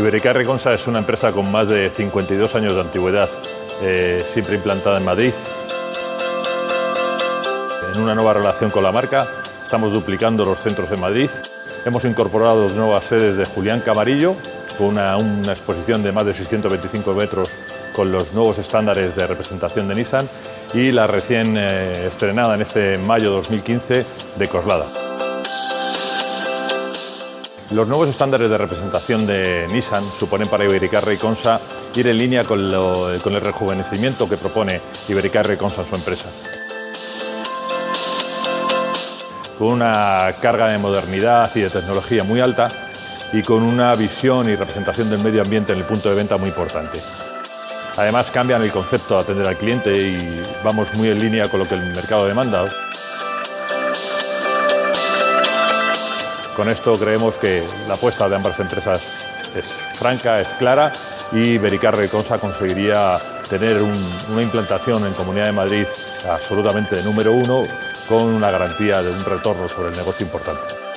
Ibericar Reconsa es una empresa con más de 52 años de antigüedad, eh, siempre implantada en Madrid. En una nueva relación con la marca, estamos duplicando los centros en Madrid. Hemos incorporado nuevas sedes de Julián Camarillo, con una, una exposición de más de 625 metros con los nuevos estándares de representación de Nissan y la recién eh, estrenada en este mayo 2015 de Coslada. Los nuevos estándares de representación de Nissan suponen para Ibericar y Consa ir en línea con, el rejuvenecimiento que propone Ibericar y Consa en su empresa. Con una carga de modernidad y de tecnología muy alta y con una visión y representación del medio ambiente en el punto de venta muy importante. Además cambian el concepto de atender al cliente y vamos muy en línea con lo que el mercado demanda. Con esto creemos que la apuesta de ambas empresas es franca, es clara y Bericar Reconsa conseguiría tener una implantación en Comunidad de Madrid absolutamente número uno con una garantía de un retorno sobre el negocio importante.